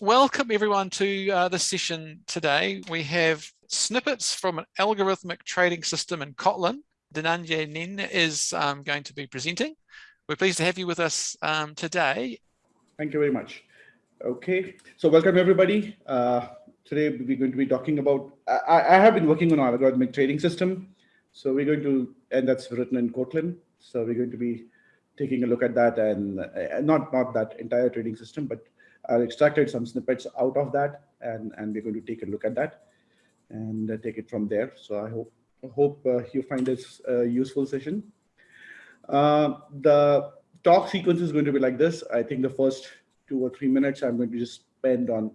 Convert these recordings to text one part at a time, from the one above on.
Welcome everyone to uh, the session today. We have snippets from an algorithmic trading system in Kotlin. Dhananjay Nen is um, going to be presenting. We're pleased to have you with us um, today. Thank you very much. Okay, so welcome everybody. Uh, today we're going to be talking about, I, I, have been working on an algorithmic trading system. So we're going to, and that's written in Kotlin. So we're going to be taking a look at that and uh, not, not that entire trading system, but I extracted some snippets out of that and, and we're going to take a look at that and uh, take it from there. So I hope, hope uh, you find this a useful session. Uh, the talk sequence is going to be like this. I think the first two or three minutes I'm going to just spend on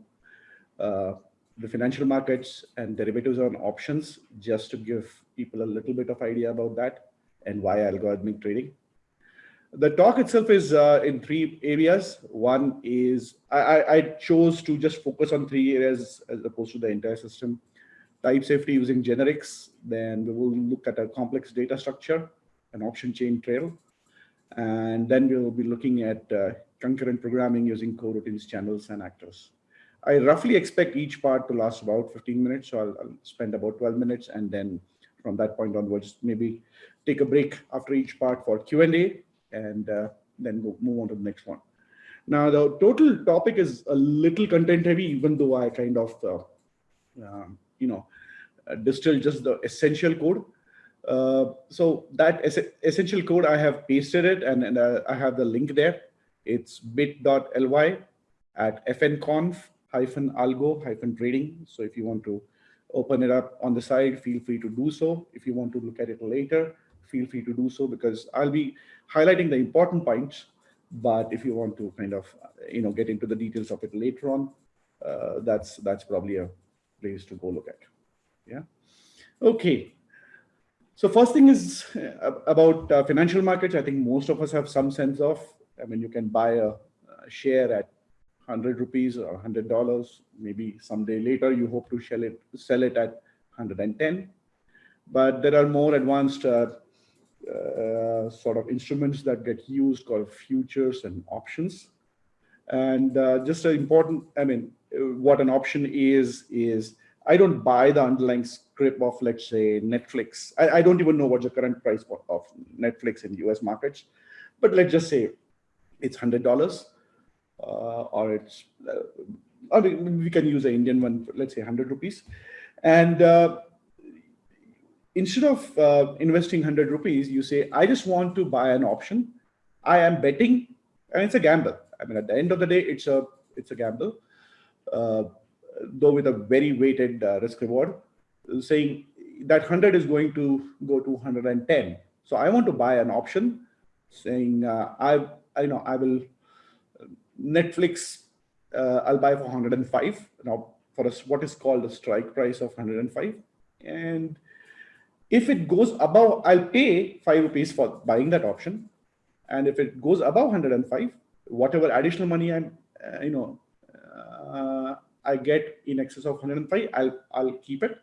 uh, the financial markets and derivatives on options, just to give people a little bit of idea about that and why algorithmic trading. The talk itself is uh, in three areas. One is I, I, chose to just focus on three areas as opposed to the entire system. Type safety using generics. Then we will look at a complex data structure, an option chain trail. And then we will be looking at uh, concurrent programming using coroutines, channels, and actors. I roughly expect each part to last about 15 minutes. So I'll, I'll spend about 12 minutes. And then from that point onwards, maybe take a break after each part for Q&A and uh, then go, move on to the next one. Now, the total topic is a little content heavy, even though I kind of, uh, um, you know, uh, distilled just the essential code. Uh, so that es essential code, I have pasted it and, and uh, I have the link there. It's bit.ly at fnconf hyphen algo hyphen trading. So if you want to open it up on the side, feel free to do so. If you want to look at it later, feel free to do so because I'll be highlighting the important points. But if you want to kind of, you know, get into the details of it later on, uh, that's that's probably a place to go look at. Yeah. Okay. So first thing is uh, about uh, financial markets. I think most of us have some sense of. I mean, you can buy a, a share at 100 rupees or 100 dollars. Maybe someday later you hope to sell it sell it at 110. But there are more advanced uh, uh, sort of instruments that get used called futures and options. And uh, just an important, I mean, what an option is, is I don't buy the underlying script of, let's say, Netflix. I, I don't even know what the current price of Netflix in US markets, but let's just say it's $100 uh, or it's, uh, I mean, we can use the Indian one, let's say 100 rupees. And uh, instead of uh, investing 100 rupees, you say, I just want to buy an option. I am betting, and it's a gamble. I mean, at the end of the day, it's a it's a gamble, uh, though with a very weighted uh, risk reward, saying that 100 is going to go to 110. So I want to buy an option, saying uh, I I know I will Netflix uh, I'll buy for 105 now for us what is called a strike price of 105 and if it goes above, I'll pay five rupees for buying that option. And if it goes above 105, whatever additional money I'm, uh, you know, uh, I get in excess of 105, I'll, I'll keep it.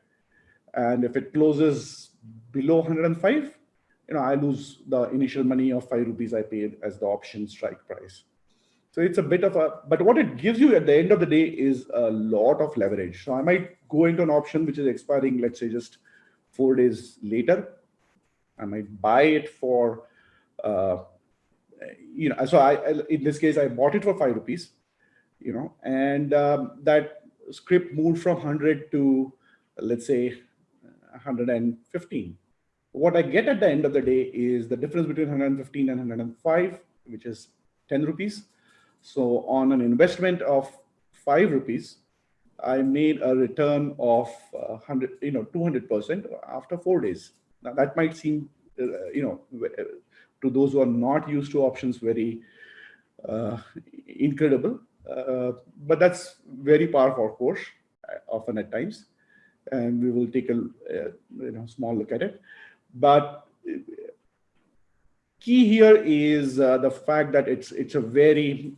And if it closes below 105, you know, I lose the initial money of five rupees I paid as the option strike price. So it's a bit of a, but what it gives you at the end of the day is a lot of leverage. So I might go into an option which is expiring, let's say just four days later. I might buy it for, uh, you know, so I, in this case, I bought it for five rupees, you know, and um, that script moved from 100 to, let's say, 115. What I get at the end of the day is the difference between 115 and 105, which is 10 rupees. So on an investment of five rupees, I made a return of uh, 100, you know, 200% after four days. Now that might seem, uh, you know, to those who are not used to options, very uh, incredible. Uh, but that's very powerful, of course, uh, often at times. And we will take a uh, you know small look at it. But key here is the fact that it's it's a very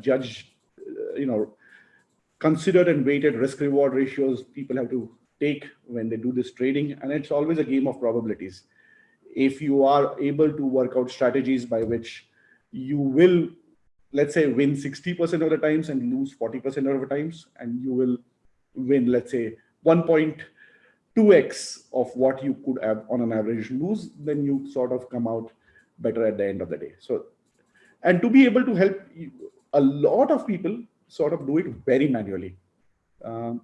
judge, you know, considered and weighted risk reward ratios people have to take when they do this trading. And it's always a game of probabilities. If you are able to work out strategies by which you will let's say win 60% of the times and lose 40% of the times and you will win let's say 1.2x of what you could have on an average lose then you sort of come out better at the end of the day so and to be able to help a lot of people sort of do it very manually um,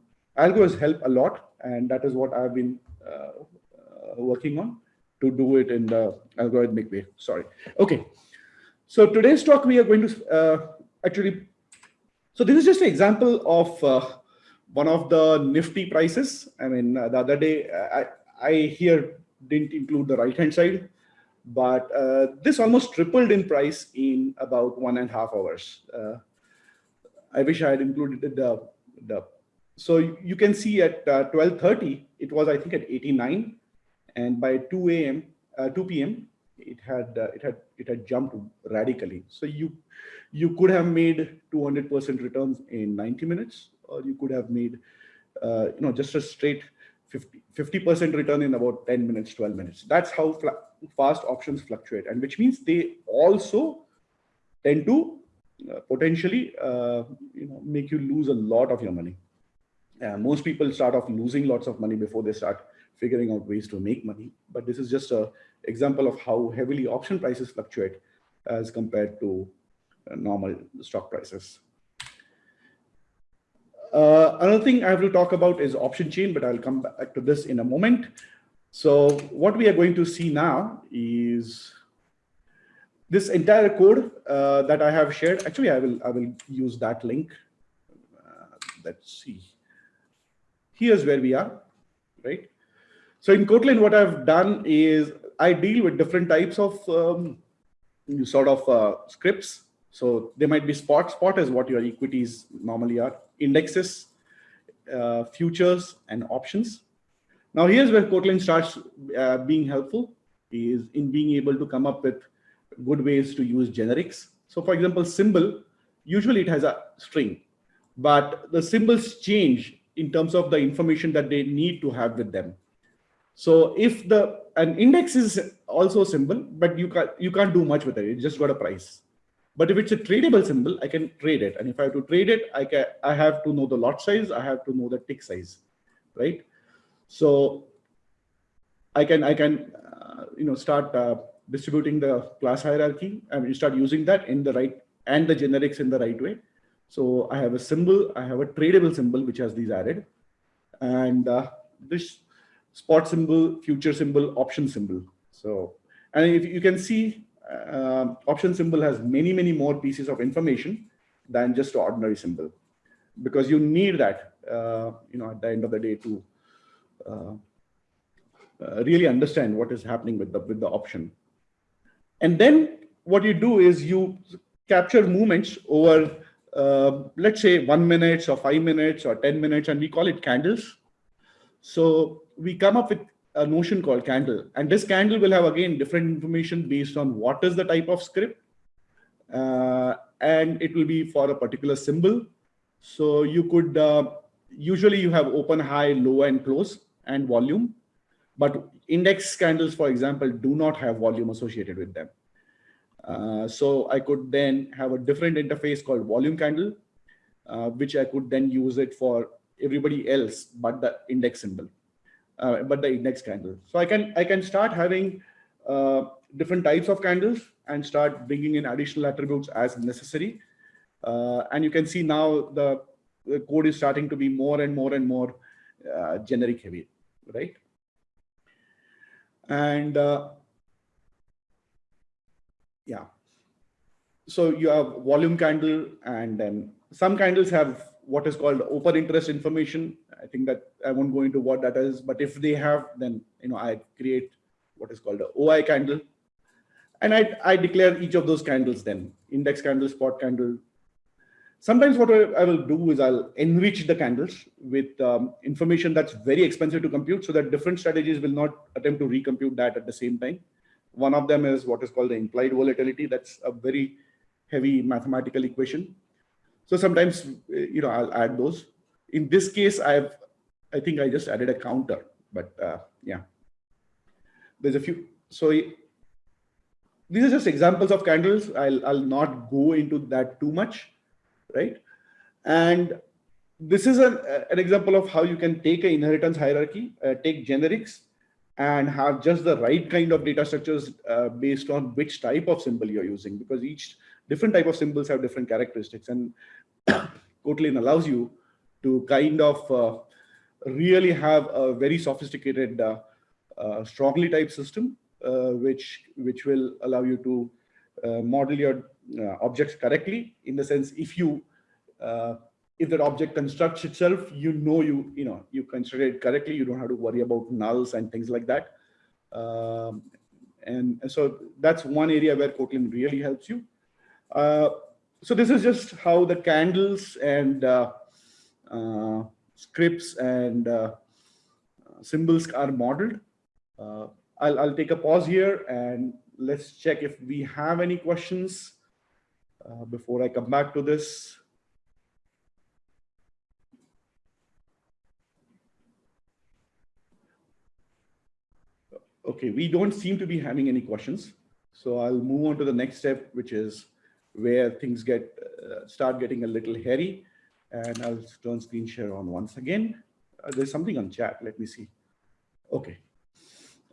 help a lot and that is what i've been uh, uh, working on to do it in the algorithmic way sorry okay so today's talk, we are going to uh, actually, so this is just an example of uh, one of the nifty prices. I mean, uh, the other day, I, I here didn't include the right-hand side, but uh, this almost tripled in price in about one and a half hours. Uh, I wish I had included the, the so you can see at 12.30, uh, it was, I think, at 89. And by 2 a.m., 2 p.m., it had uh, it had it had jumped radically. So you you could have made 200% returns in 90 minutes, or you could have made uh, you know just a straight 50 percent return in about 10 minutes, 12 minutes. That's how fast options fluctuate, and which means they also tend to uh, potentially uh, you know make you lose a lot of your money. most people start off losing lots of money before they start figuring out ways to make money. But this is just a example of how heavily option prices fluctuate as compared to uh, normal stock prices. Uh, another thing I have to talk about is option chain, but I'll come back to this in a moment. So what we are going to see now is this entire code uh, that I have shared. Actually, I will I will use that link. Uh, let's see. Here's where we are, right? So in Kotlin, what I've done is I deal with different types of um, sort of uh, scripts. So they might be spot. Spot is what your equities normally are. Indexes, uh, futures, and options. Now here's where Kotlin starts uh, being helpful is in being able to come up with good ways to use generics. So for example, symbol, usually it has a string, but the symbols change in terms of the information that they need to have with them. So if the an index is also a symbol, but you can't you can't do much with it. It just got a price. But if it's a tradable symbol, I can trade it. And if I have to trade it, I can I have to know the lot size. I have to know the tick size, right? So I can I can uh, you know start uh, distributing the class hierarchy and you start using that in the right and the generics in the right way. So I have a symbol, I have a tradable symbol which has these added, and uh, this spot symbol, future symbol, option symbol. So, and if you can see, uh, option symbol has many, many more pieces of information than just ordinary symbol, because you need that, uh, you know, at the end of the day to uh, uh really understand what is happening with the with the option. And then what you do is you capture movements over, uh, let's say, one minute or five minutes or 10 minutes, and we call it candles. So we come up with a notion called candle. And this candle will have, again, different information based on what is the type of script. Uh, and it will be for a particular symbol. So you could, uh, usually you have open, high, low, and close, and volume. But index candles, for example, do not have volume associated with them. Uh, so I could then have a different interface called volume candle, uh, which I could then use it for everybody else but the index symbol uh, but the index candle. So I can I can start having uh, different types of candles and start bringing in additional attributes as necessary. Uh, and you can see now the, the, code is starting to be more and more and more uh, generic heavy, right? And uh, yeah, so you have volume candle and then some candles have what is called open interest information. I think that I won't go into what that is, but if they have, then you know I create what is called a OI candle, and I I declare each of those candles then index candle, spot candle. Sometimes what I will do is I'll enrich the candles with um, information that's very expensive to compute, so that different strategies will not attempt to recompute that at the same time. One of them is what is called the implied volatility. That's a very heavy mathematical equation so sometimes, you know, I'll add those. In this case, I've, I think I just added a counter, but uh, yeah. There's a few, so these are just examples of candles. I'll, I'll not go into that too much, right? And this is an, an example of how you can take an inheritance hierarchy, uh, take generics, and have just the right kind of data structures uh, based on which type of symbol you're using, because each different type of symbols have different characteristics. And Kotlin allows you to kind of uh, really have a very sophisticated, uh, uh, strongly typed system, uh, which, which will allow you to model your objects correctly in the sense if you if that object constructs itself, you know you you know you construct it correctly. You don't have to worry about nulls and things like that. Um, and, so that's one area where Kotlin really helps you. Uh, so this is just how the candles and uh, uh, scripts and uh, symbols are modeled. Uh, I'll, I'll take a pause here and let's check if we have any questions uh, before I come back to this. Okay, we don't seem to be having any questions. So I'll move on to the next step, which is where things get uh, start getting a little hairy. And I'll turn screen share on once again. Uh, there's something on chat. Let me see. Okay.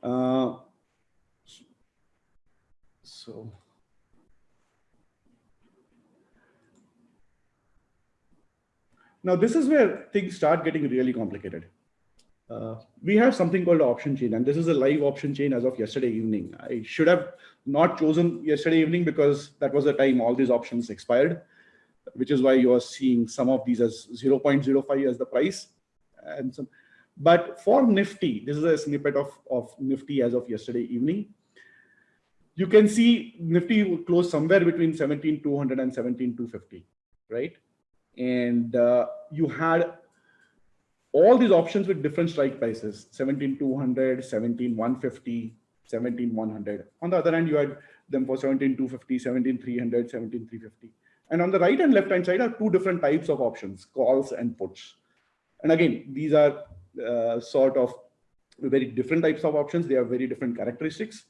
Uh, so. Now this is where things start getting really complicated. Uh, we have something called option chain, and this is a live option chain as of yesterday evening. I should have not chosen yesterday evening because that was the time all these options expired, which is why you are seeing some of these as 0.05 as the price. And some, but for Nifty, this is a snippet of, of Nifty as of yesterday evening. You can see Nifty closed somewhere between 17,200 and 17,250, right? And uh, you had all these options with different strike prices 17200 17150 17100 on the other hand you had them for 17250 17300 17350 and on the right and left hand side are two different types of options calls and puts. And again these are uh, sort of very different types of options. They have very different characteristics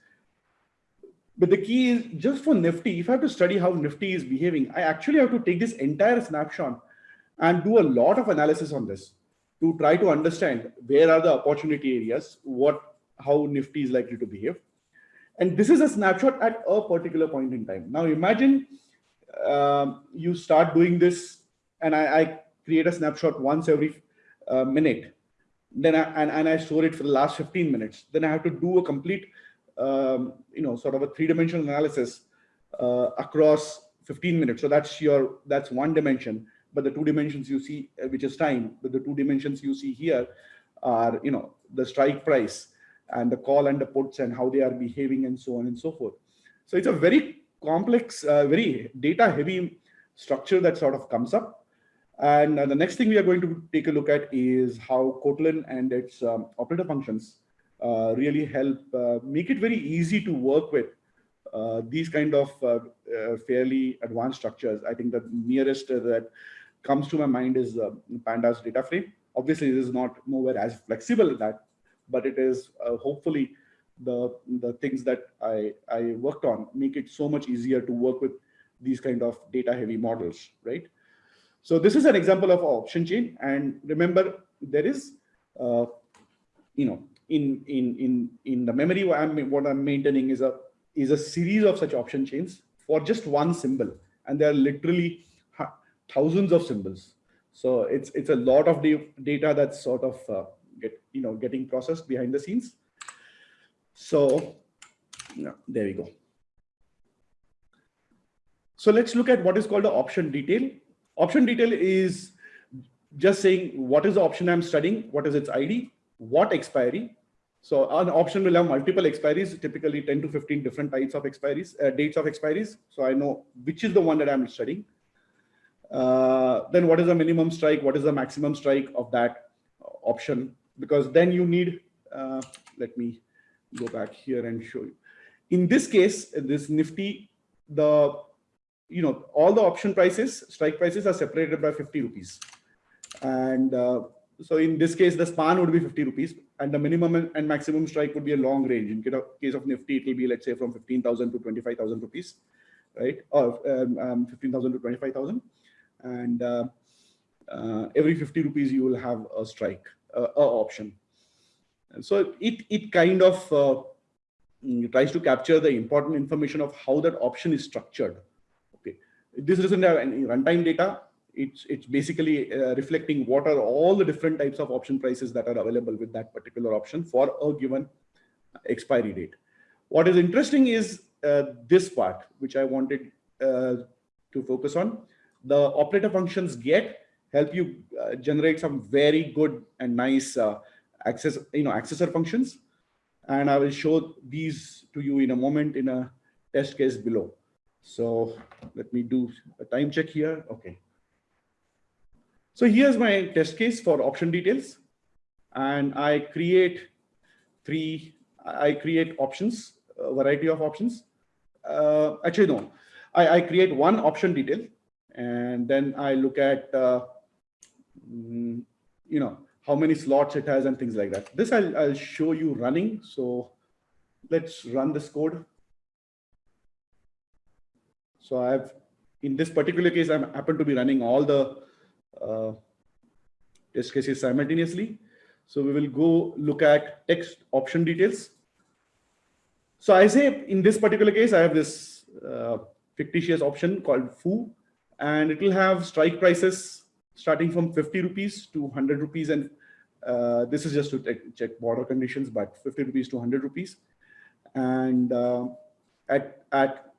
but the key is just for nifty if i have to study how nifty is behaving i actually have to take this entire snapshot and do a lot of analysis on this to try to understand where are the opportunity areas, what, how Nifty is likely to behave. And this is a snapshot at a particular point in time. Now imagine um, you start doing this and I, I, create a snapshot once every uh, minute. Then I, and, and I store it for the last 15 minutes. Then I have to do a complete, um, you know, sort of a three-dimensional analysis uh, across 15 minutes. So that's your, that's one dimension but the two dimensions you see, uh, which is time, but the two dimensions you see here are, you know, the strike price and the call and the puts and how they are behaving and so on and so forth. So it's a very complex, uh, very data heavy structure that sort of comes up. And uh, the next thing we are going to take a look at is how Kotlin and its um, operator functions really help uh, make it very easy to work with uh, these kind of uh, uh, fairly advanced structures. I think the nearest that comes to my mind is uh, pandas data frame. Obviously this is not nowhere as flexible as that but it is uh, hopefully the the things that i i worked on make it so much easier to work with these kind of data heavy models right? So this is an example of option chain. And remember there is uh, you know in in in in the memory what i'm what i'm maintaining is a is a series of such option chains for just one symbol and there are literally thousands of symbols. So it's it's a lot of data that's sort of uh, get you know getting processed behind the scenes. So yeah, there we go. So let's look at what is called the option detail. Option detail is just saying what is the option I'm studying, what is its ID, what expiry. So an option will have multiple expiries, typically 10 to 15 different types of expiries, uh, dates of expiries. So I know which is the one that I'm studying. Uh, then what is the minimum strike? What is the maximum strike of that option? Because then you need, uh, let me go back here and show you. In this case, this Nifty, the, you know, all the option prices, strike prices are separated by 50 rupees. And uh, so in this case, the span would be 50 rupees and the minimum and maximum strike would be a long range. In case of Nifty, it will be, let's say, from 15,000 to 25,000 rupees, right? Or um, um, 15,000 to 25,000. And uh, uh, every 50 rupees, you will have a strike, uh, a option. And so it, it kind of uh, mm, tries to capture the important information of how that option is structured. Okay, This doesn't have any runtime data it's it's basically uh, reflecting what are all the different types of option prices that are available with that particular option for a given expiry date. What is interesting is uh, this part, which I wanted uh, to focus on. The operator functions get help you uh, generate some very good and nice uh, access, you know, accessor functions. And I will show these to you in a moment in a test case below. So let me do a time check here. Okay. So here's my test case for option details. And I create three, I create options, a variety of options. Uh, actually, no, I, I, create one option detail and then I look at, uh, mm, you know, how many slots it has and things like that. This I'll, I'll show you running. So let's run this code. So I have, in this particular case, I happen to be running all the test cases simultaneously. So we will go look at text option details. So I say in this particular case, I have this uh, fictitious option called foo, and it will have strike prices starting from 50 rupees to 100 rupees. And uh, this is just to check border conditions, but 50 rupees to 100 rupees. And uh, at, at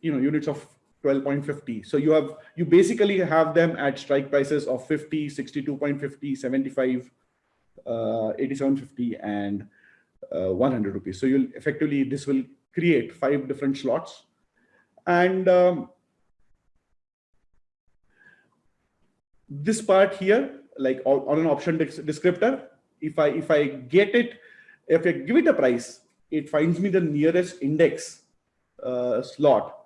you know units of 12.50. So you have you basically have them at strike prices of 50, 62.50, 75, uh, 87.50, and uh, 100 rupees. So you'll effectively this will create five different slots, and um, this part here, like on an option descriptor, if I if I get it, if I give it a price, it finds me the nearest index uh, slot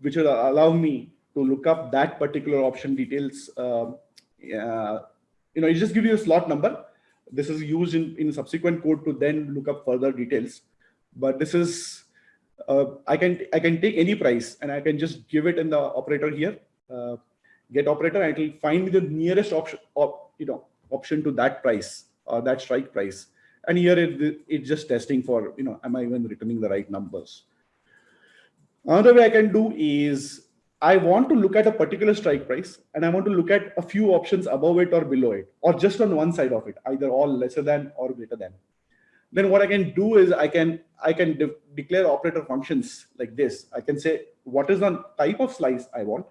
which will allow me to look up that particular option details. Uh, you know, it just gives you a slot number. This is used in, in subsequent code to then look up further details. But this is, uh, I can I can take any price and I can just give it in the operator here, uh, get operator, and it will find the nearest option, op, you know, option to that price or that strike price. And here it, it's just testing for, you know, am I even returning the right numbers? Another way I can do is I want to look at a particular strike price and I want to look at a few options above it or below it, or just on one side of it, either all lesser than or greater than. Then what I can do is I can I can de declare operator functions like this. I can say what is the type of slice I want,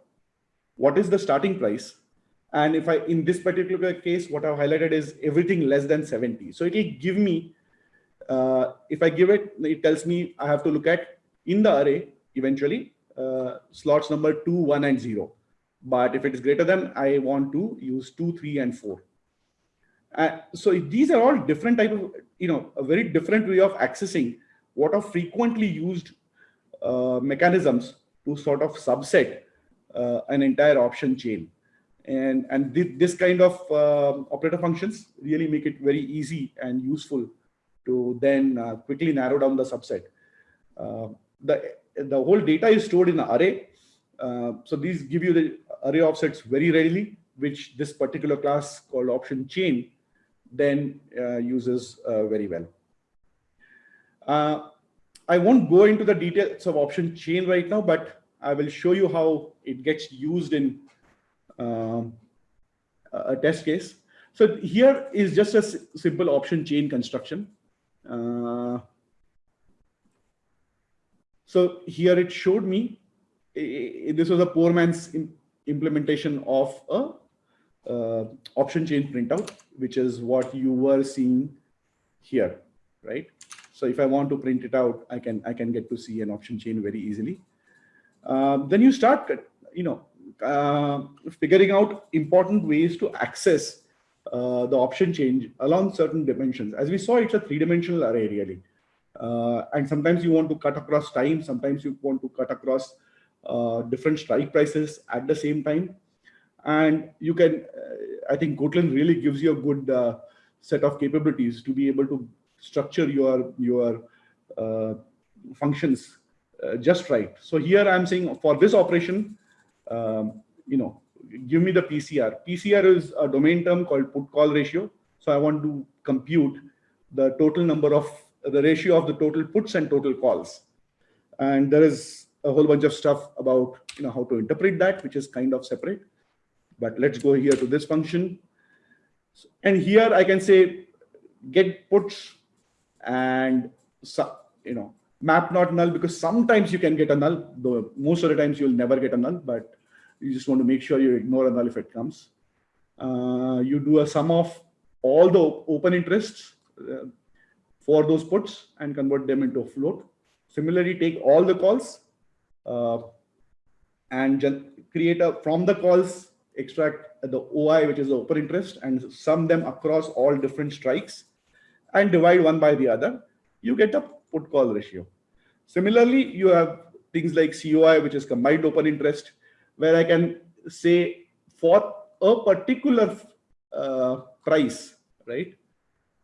what is the starting price, and if I in this particular case, what I've highlighted is everything less than 70. So it will give me, uh, if I give it, it tells me I have to look at in the array eventually uh, slots number two, one, and zero. But if it is greater than, I want to use two, three, and four. Uh, so these are all different type of, you know, a very different way of accessing what are frequently used uh, mechanisms to sort of subset uh, an entire option chain. And, and th this kind of uh, operator functions really make it very easy and useful to then uh, quickly narrow down the subset. Uh, the the whole data is stored in an array. Uh, so these give you the array offsets very readily, which this particular class called option chain then uh, uses uh, very well. Uh, I won't go into the details of option chain right now, but I will show you how it gets used in um, a test case. So here is just a simple option chain construction. So here it showed me, this was a poor man's implementation of a uh, option chain printout, which is what you were seeing here, right? So if I want to print it out, I can I can get to see an option chain very easily. Uh, then you start, you know, uh, figuring out important ways to access uh, the option chain along certain dimensions. As we saw, it's a three-dimensional array really. Uh, and sometimes you want to cut across time. Sometimes you want to cut across uh, different strike prices at the same time. And you can, uh, I think Kotlin really gives you a good uh, set of capabilities to be able to structure your, your uh, functions uh, just right. So here I'm saying for this operation, um, you know, give me the PCR. PCR is a domain term called put call ratio. So I want to compute the total number of the ratio of the total puts and total calls. And there is a whole bunch of stuff about you know how to interpret that, which is kind of separate. But let's go here to this function. And here I can say get puts and you know map not null because sometimes you can get a null, though most of the times you'll never get a null, but you just want to make sure you ignore a null if it comes. Uh, you do a sum of all the open interests uh, for those puts and convert them into float. Similarly, take all the calls uh, and create a from the calls extract the OI, which is the open interest, and sum them across all different strikes and divide one by the other. You get a put call ratio. Similarly, you have things like COI, which is combined open interest, where I can say for a particular uh, price, right?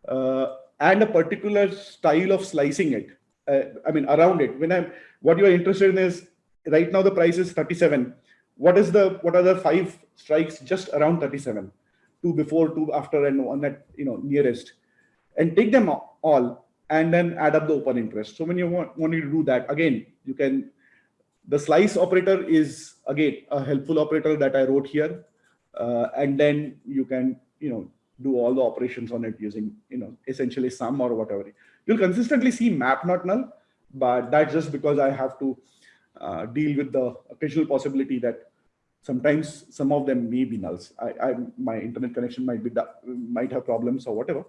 Uh, and a particular style of slicing it. Uh, I mean, around it. When I'm, what you are interested in is right now the price is 37. What is the, what are the five strikes just around 37? Two before, two after, and one at, you know, nearest. And take them all and then add up the open interest. So when you want, want you to do that, again, you can, the slice operator is again, a helpful operator that I wrote here. Uh, and then you can, you know, do all the operations on it using, you know, essentially sum or whatever. You'll consistently see map not null, but that's just because I have to uh, deal with the occasional possibility that sometimes some of them may be nulls. I, I my internet connection might be might have problems or whatever.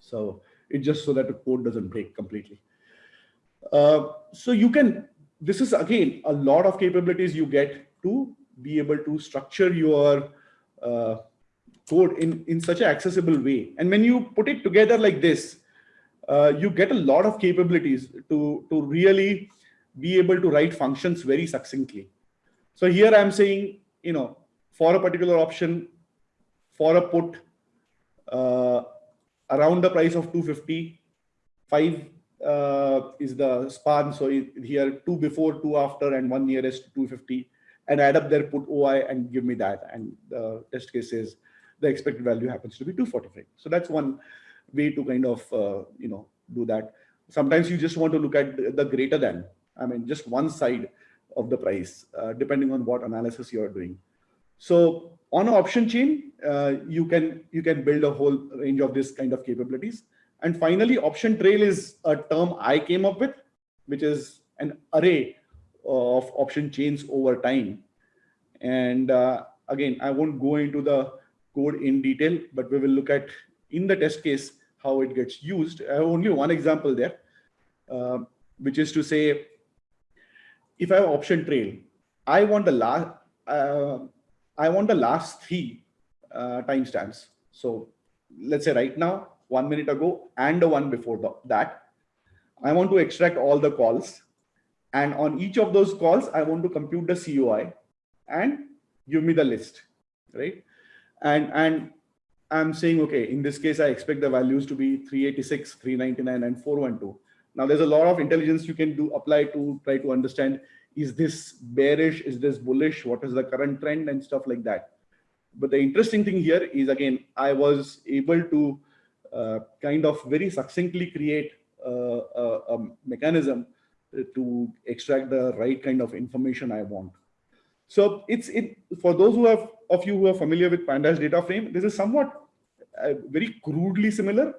So it's just so that the code doesn't break completely. Uh, so you can, this is again, a lot of capabilities you get to be able to structure your uh, code in, in such an accessible way. And when you put it together like this, uh, you get a lot of capabilities to, to really be able to write functions very succinctly. So here I'm saying, you know, for a particular option, for a put, uh, around the price of 250 five uh, is the span so here two before two after and one nearest 250 and add up their put oi and give me that and the test case is the expected value happens to be 245 so that's one way to kind of uh, you know do that sometimes you just want to look at the greater than i mean just one side of the price uh, depending on what analysis you're doing so on an option chain, uh, you can you can build a whole range of this kind of capabilities. And finally, option trail is a term I came up with, which is an array of option chains over time. And uh, again, I won't go into the code in detail, but we will look at in the test case how it gets used. I have only one example there, uh, which is to say, if I have option trail, I want the last, uh, I want the last three uh, timestamps. So let's say right now, one minute ago, and the one before the, that. I want to extract all the calls. And on each of those calls, I want to compute the COI and give me the list, right? And, and I'm saying, okay, in this case, I expect the values to be 386, 399, and 412. Now, there's a lot of intelligence you can do apply to try to understand is this bearish is this bullish what is the current trend and stuff like that but the interesting thing here is again i was able to uh, kind of very succinctly create uh, a, a, mechanism to extract the right kind of information i want so it's it for those who have of you who are familiar with pandas data frame this is somewhat uh, very crudely similar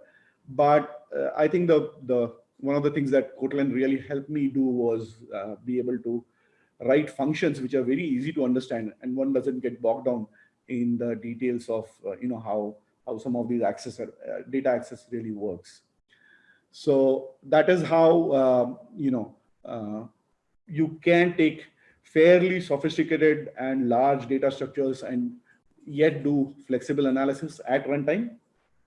but uh, i think the the one of the things that Kotlin really helped me do was uh, be able to write functions which are very easy to understand and one doesn't get bogged down in the details of uh, you know how how some of these access uh, data access really works. So that is how uh, you know you can take fairly sophisticated and large data structures and yet do flexible analysis at runtime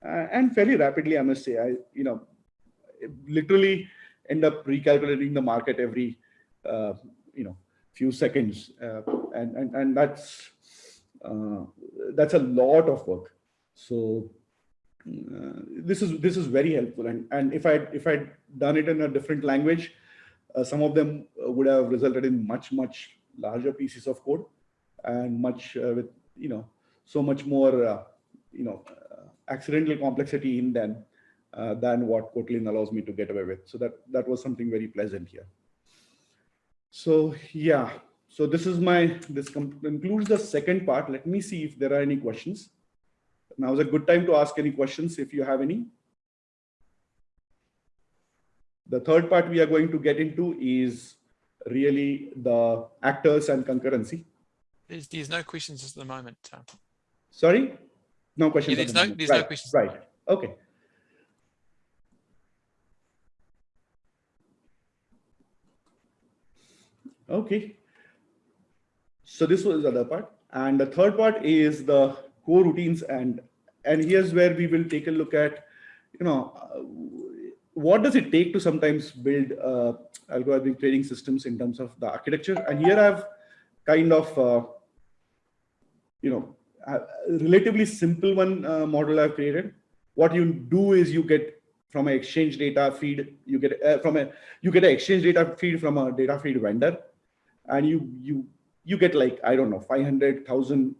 uh, and fairly rapidly i must say i you know literally end up recalculating the market every uh, you know few seconds uh, and, and and that's uh, that's a lot of work. So uh, this is this is very helpful. And and if I if I'd done it in a different language, some of them would have resulted in much much larger pieces of code and much uh, with you know so much more uh, you know uh, accidental complexity in them than what Kotlin allows me to get away with. So that that was something very pleasant here. So yeah, so this is my, this concludes the second part. Let me see if there are any questions. Now is a good time to ask any questions if you have any. The third part we are going to get into is really the actors and concurrency. There's, there's no questions at the moment. Sorry? No questions. Yeah, there's no, there's right, no questions. Right. Okay. Okay. So this was the other part. And the third part is the coroutines. And, and here's where we will take a look at, you know, what does it take to sometimes build uh, algorithmic trading systems in terms of the architecture. And here I've kind of, uh, you know, a relatively simple one uh, model I've created. What you do is you get from an exchange data feed, you get uh, from a, you get an exchange data feed from a data feed vendor and you, you you get like, I don't know, 500,000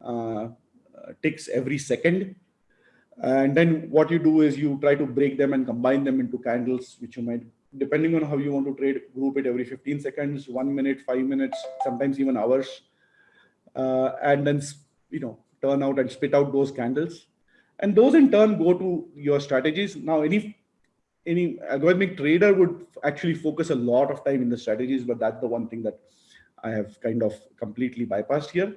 uh, ticks every second. And then what you do is you try to break them and combine them into candles, which you might, depending on how you want to trade, group it every 15 seconds, one minute, five minutes, sometimes even hours. Uh, and then, you know, turn out and spit out those candles. And those in turn go to your strategies. Now, any any algorithmic trader would actually focus a lot of time in the strategies, but that's the one thing that I have kind of completely bypassed here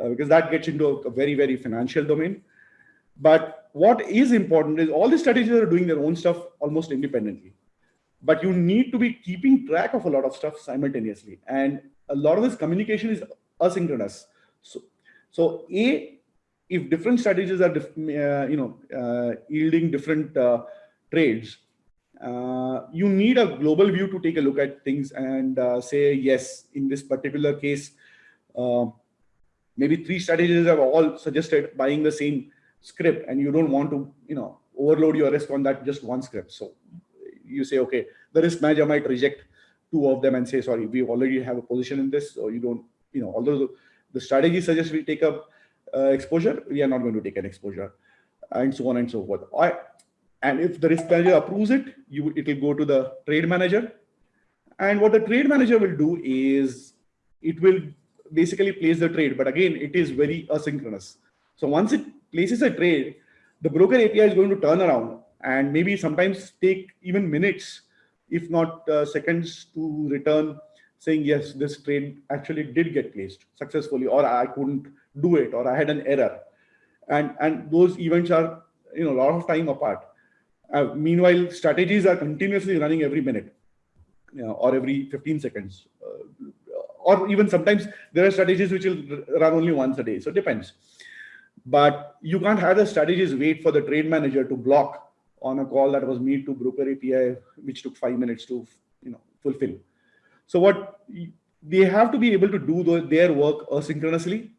uh, because that gets into a, a, very, very financial domain. But what is important is all the strategies are doing their own stuff almost independently. But you need to be keeping track of a lot of stuff simultaneously. And a lot of this communication is asynchronous. So, so A, if different strategies are, uh, you know, uh, yielding different uh, trades, uh, you need a global view to take a look at things and uh, say, yes, in this particular case, uh, maybe three strategies have all suggested buying the same script and you don't want to, you know, overload your risk on that just one script. So you say, okay, the risk manager might reject two of them and say, sorry, we already have a position in this. So you don't, you know, although the strategy suggests we take up uh, exposure, we are not going to take an exposure and so on and so forth. I, and if the risk manager approves it, you it will go to the trade manager. And what the trade manager will do is it will basically place the trade. But again, it is very asynchronous. So once it places a trade, the broker API is going to turn around and maybe sometimes take even minutes, if not uh, seconds to return saying, yes, this trade actually did get placed successfully, or I couldn't do it, or I had an error. And, and those events are you know, a lot of time apart. Uh, meanwhile, strategies are continuously running every minute you know, or every 15 seconds. Uh, or even sometimes there are strategies which will run only once a day. So it depends. But you can't have the strategies wait for the trade manager to block on a call that was made to broker API, which took five minutes to you know, fulfill. So what they have to be able to do their work asynchronously.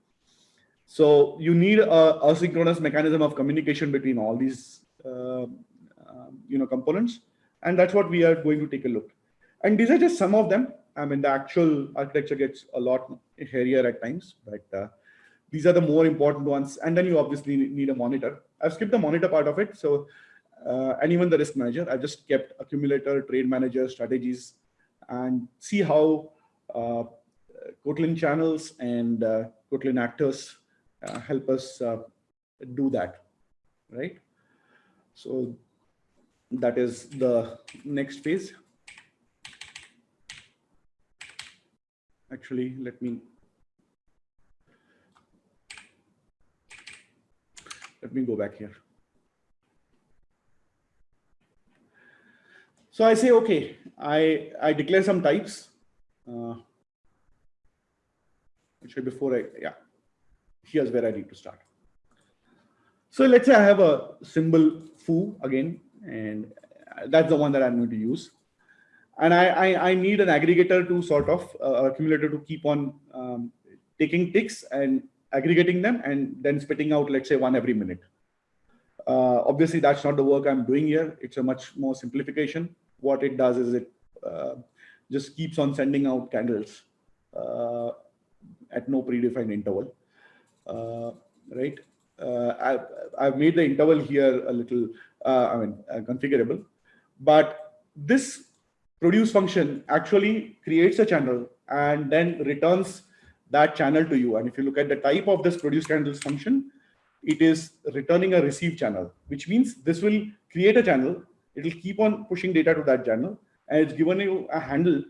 So you need a asynchronous mechanism of communication between all these uh, um, you know, components. And that's what we are going to take a look. And these are just some of them. I mean, the actual architecture gets a lot hairier at times, but uh, these are the more important ones. And then you obviously need a monitor. I've skipped the monitor part of it. So, uh, and even the risk manager, I've just kept accumulator, trade manager, strategies, and see how uh, Kotlin channels and uh, Kotlin actors uh, help us uh, do that, right? So that is the next phase. Actually, let me let me go back here. So I say, okay, I, I declare some types. Uh, actually, before I, yeah, here's where I need to start. So let's say I have a symbol foo again, and that's the one that I'm going to use. And I, I, I need an aggregator to sort of uh, accumulator to keep on um, taking ticks and aggregating them and then spitting out, let's say one every minute. Uh, obviously, that's not the work I'm doing here. It's a much more simplification. What it does is it uh, just keeps on sending out candles uh, at no predefined interval, uh, right? Uh, I've, I've made the interval here a little, uh, I mean, configurable, but this produce function actually creates a channel and then returns that channel to you. And if you look at the type of this produce candles function, it is returning a receive channel, which means this will create a channel. It will keep on pushing data to that channel and it's given you a handle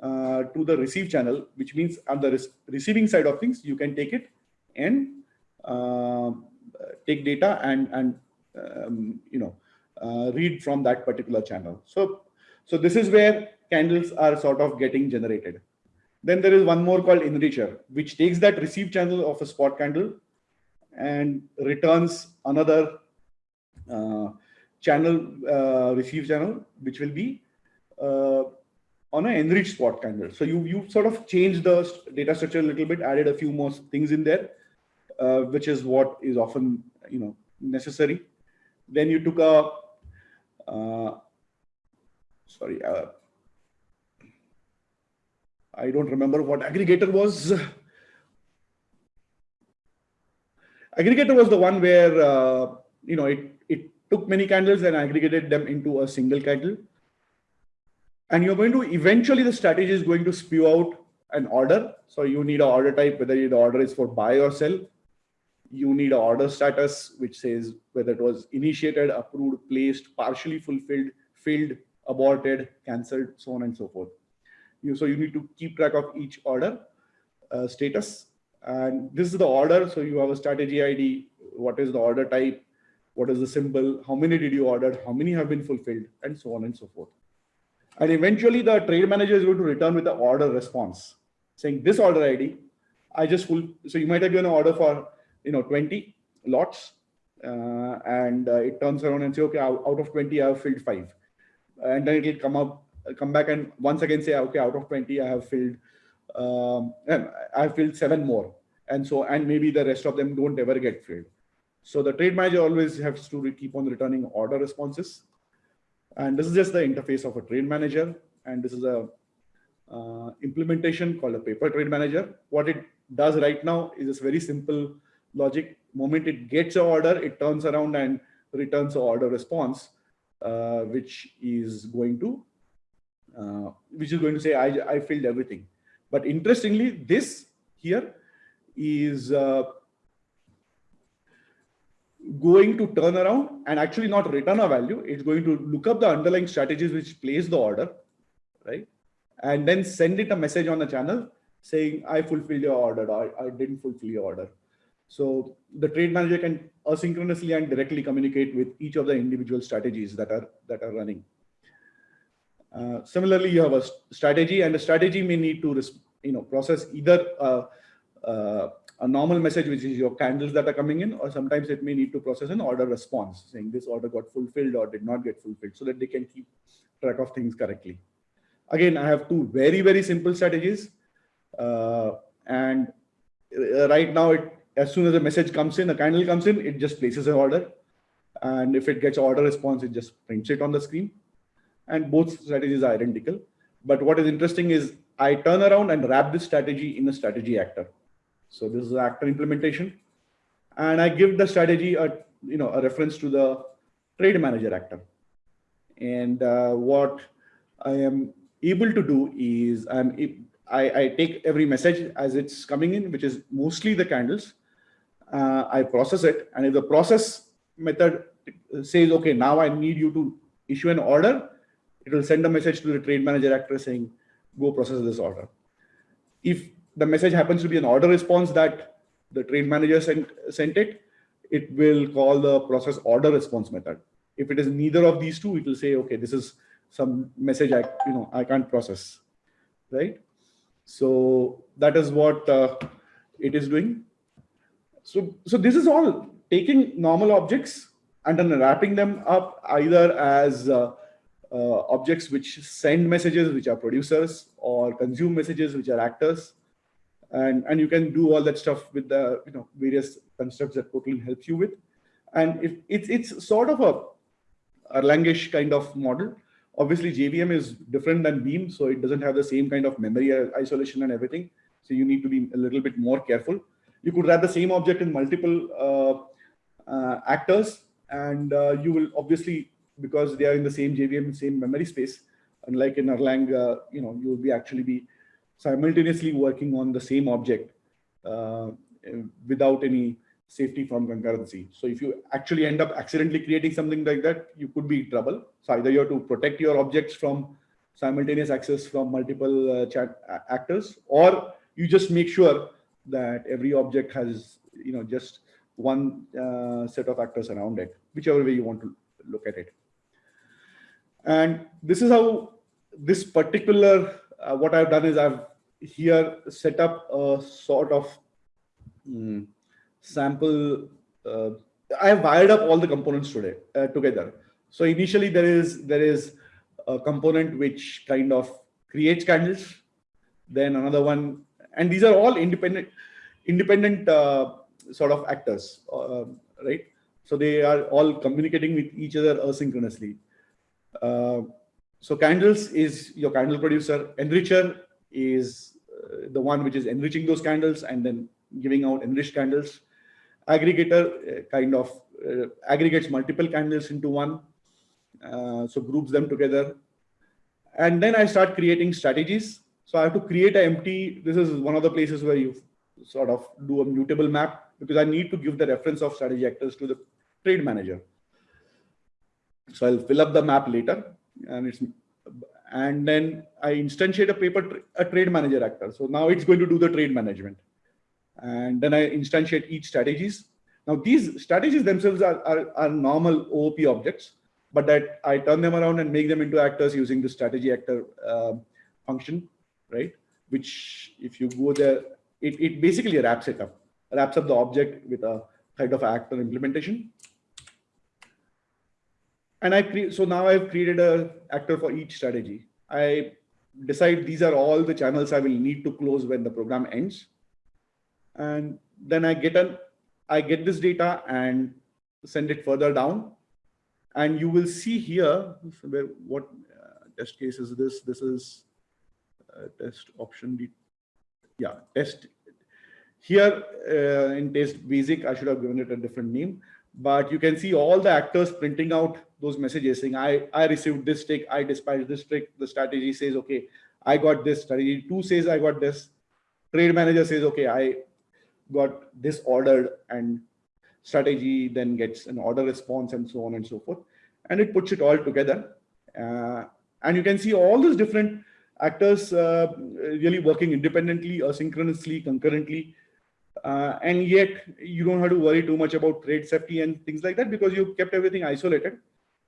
uh, to the receive channel, which means on the receiving side of things, you can take it and uh, take data and, and um, you know, uh, read from that particular channel. So, so this is where candles are sort of getting generated. Then there is one more called enricher, which takes that receive channel of a spot candle and returns another uh, channel, uh, receive channel, which will be uh, on an enriched spot candle. So you, you sort of changed the data structure a little bit, added a few more things in there, uh, which is what is often, you know, necessary. Then you took a, uh, sorry, uh, I don't remember what aggregator was. Aggregator was the one where, uh, you know, it, it took many candles and aggregated them into a single candle. And you're going to, eventually the strategy is going to spew out an order. So you need an order type, whether the order is for buy or sell. You need an order status, which says whether it was initiated, approved, placed, partially fulfilled, filled, aborted, canceled, so on and so forth. You, so you need to keep track of each order uh, status. And this is the order. So you have a strategy ID. What is the order type? What is the symbol? How many did you order? How many have been fulfilled? And so on and so forth. And eventually the trade manager is going to return with the order response saying this order ID, I just. So you might have given an order for, you know, 20 lots uh, and uh, it turns around and say, okay, out of 20, I have filled five. And then it will come up come back and once again say, okay, out of 20, I have filled, um, I have filled seven more. And so, and maybe the rest of them don't ever get filled. So the trade manager always has to keep on returning order responses. And this is just the interface of a trade manager. And this is a uh, implementation called a paper trade manager. What it does right now is this very simple logic. Moment it gets an order, it turns around and returns an order response, uh, which is going to uh, which is going to say, I, I filled everything. But interestingly, this here is uh, going to turn around and actually not return a value. It's going to look up the underlying strategies which place the order, right? And then send it a message on the channel saying, I fulfilled your order, or I didn't fulfill your order. So the trade manager can asynchronously and directly communicate with each of the individual strategies that are that are running. Uh, similarly, you have a strategy and a strategy may need to you know, process either uh, uh, a normal message, which is your candles that are coming in, or sometimes it may need to process an order response saying this order got fulfilled or did not get fulfilled so that they can keep track of things correctly. Again, I have two very, very simple strategies. Uh, and right now, it, as soon as a message comes in, a candle comes in, it just places an order. And if it gets order response, it just prints it on the screen and both strategies are identical. But what is interesting is I turn around and wrap this strategy in a strategy actor. So this is actor implementation. And I give the strategy a, you know, a reference to the trade manager actor. And uh, what I am able to do is I'm, I, I take every message as it's coming in, which is mostly the candles. Uh, I process it. And if the process method says, okay, now I need you to issue an order, it will send a message to the trade manager actor saying, go process this order. If the message happens to be an order response that the trade manager sent, sent it, it will call the process order response method. If it is neither of these two, it will say, okay, this is some message I, you know, I can't process, right? So that is what uh, it is doing. So, so this is all taking normal objects and then wrapping them up either as uh, uh, objects which send messages, which are producers, or consume messages, which are actors, And, and you can do all that stuff with the you know various constructs that Kotlin helps you with. And if it's it's sort of a Erlangish kind of model. Obviously, JVM is different than Beam, so it doesn't have the same kind of memory isolation and everything. So you need to be a little bit more careful. You could wrap the same object in multiple uh, uh, actors, and uh, you will obviously, because they are in the same JVM, same memory space, unlike in Erlang, uh, you know, you will be actually be simultaneously working on the same object uh, without any safety from concurrency. So if you actually end up accidentally creating something like that, you could be in trouble. So either you have to protect your objects from simultaneous access from multiple uh, chat actors, or you just make sure that every object has, you know, just one uh, set of actors around it, whichever way you want to look at it. And this is how this particular, uh, what I've done is I've here set up a sort of mm, sample. Uh, I have wired up all the components today uh, together. So initially there is there is a component which kind of creates candles, then another one, and these are all independent independent uh, sort of actors, uh, right? So they are all communicating with each other asynchronously. Uh, so candles is your candle producer. Enricher is uh, the one which is enriching those candles and then giving out enriched candles aggregator uh, kind of aggregates multiple candles into one, so groups them together. And then I start creating strategies. So I have to create an empty, this is one of the places where you sort of do a mutable map because I need to give the reference of strategy actors to the trade manager. So I'll fill up the map later and it's and then I instantiate a paper a trade manager actor. So now it's going to do the trade management and then I instantiate each strategies. Now these strategies themselves are, are, are, normal OOP objects, but that I turn them around and make them into actors using the strategy actor uh, function, right? Which if you go there, it, it basically wraps it up, wraps up the object with a kind of actor implementation. And I create, so now I've created a actor for each strategy. I decide these are all the channels I will need to close when the program ends and then I get an I get this data and send it further down. And you will see here where what uh, test case is this. This is uh, test option. D. Yeah, test. Here uh, in test basic, I should have given it a different name. But you can see all the actors printing out those messages saying, I, I received this tick, I dispatched this tick. The strategy says, okay, I got this. Strategy two says I got this. Trade manager says, okay, I got this ordered and strategy then gets an order response and so on and so forth. And it puts it all together. Uh, and you can see all these different actors uh, really working independently, asynchronously, concurrently. Uh, and yet you don't have to worry too much about thread safety and things like that because you kept everything isolated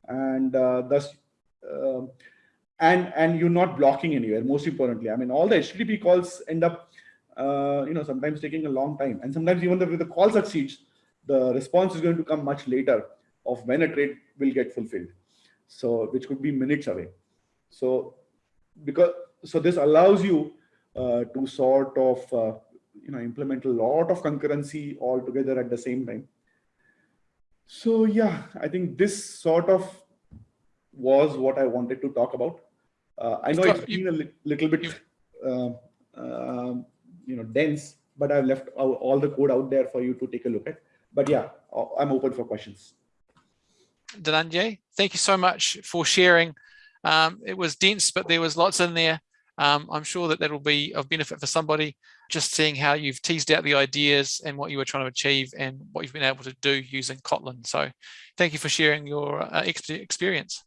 and uh, thus um, and and you're not blocking anywhere most importantly i mean all the http calls end up uh, you know, sometimes taking a long time. And sometimes even if the call succeeds, the response is going to come much later of when a trade will get fulfilled. So which could be minutes away. So because so this allows you uh, to sort of uh, you know implement a lot of concurrency all together at the same time. So yeah, I think this sort of was what I wanted to talk about. Uh, I know it's been a li little bit uh, um, you know dense but i've left all the code out there for you to take a look at but yeah i'm open for questions Dhananjay, thank you so much for sharing. Um, it was dense, but there was lots in there. Um, I'm sure that that will be of benefit for somebody, just seeing how you've teased out the ideas and what you were trying to achieve and what you've been able to do using Kotlin. So thank you for sharing your uh, experience.